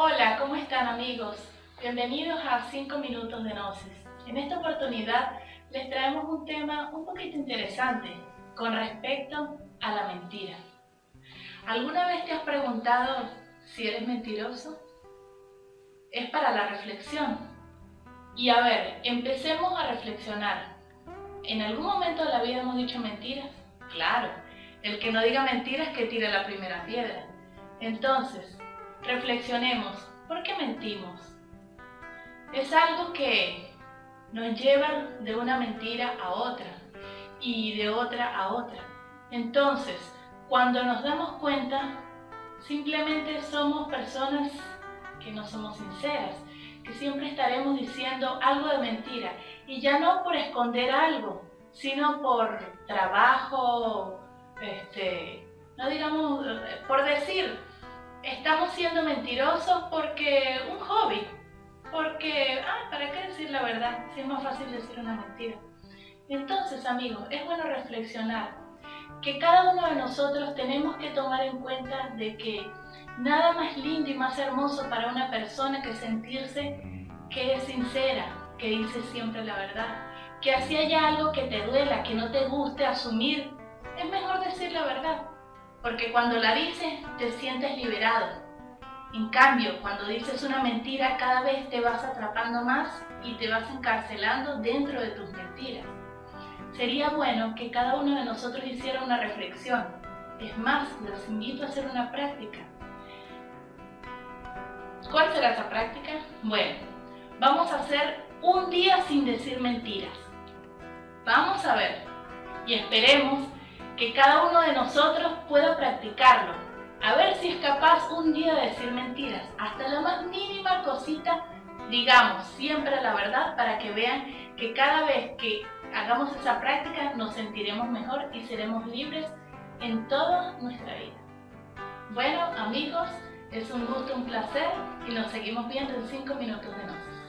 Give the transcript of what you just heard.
Hola, ¿cómo están amigos? Bienvenidos a 5 minutos de Gnosis. En esta oportunidad les traemos un tema un poquito interesante con respecto a la mentira. ¿Alguna vez te has preguntado si eres mentiroso? Es para la reflexión. Y a ver, empecemos a reflexionar. ¿En algún momento de la vida hemos dicho mentiras? Claro, el que no diga mentiras que tire la primera piedra. Entonces, reflexionemos, ¿por qué mentimos? Es algo que nos lleva de una mentira a otra y de otra a otra. Entonces, cuando nos damos cuenta, simplemente somos personas que no somos sinceras, que siempre estaremos diciendo algo de mentira y ya no por esconder algo, sino por trabajo, este, no digamos, por decir, estamos siendo mentirosos porque un hobby, porque, ah, ¿para qué decir la verdad? Si es más fácil decir una mentira. Entonces, amigos, es bueno reflexionar que cada uno de nosotros tenemos que tomar en cuenta de que nada más lindo y más hermoso para una persona que sentirse que es sincera, que dice siempre la verdad, que así haya algo que te duela, que no te guste asumir, es mejor decir la verdad porque cuando la dices te sientes liberado. En cambio, cuando dices una mentira, cada vez te vas atrapando más y te vas encarcelando dentro de tus mentiras. Sería bueno que cada uno de nosotros hiciera una reflexión. Es más, los invito a hacer una práctica. ¿Cuál será esa práctica? Bueno, vamos a hacer un día sin decir mentiras. Vamos a ver y esperemos que cada uno de nosotros pueda practicarlo. A ver si es capaz un día de decir mentiras, hasta la más mínima cosita, digamos siempre la verdad para que vean que cada vez que hagamos esa práctica nos sentiremos mejor y seremos libres en toda nuestra vida. Bueno amigos, es un gusto, un placer y nos seguimos viendo en 5 minutos de noche.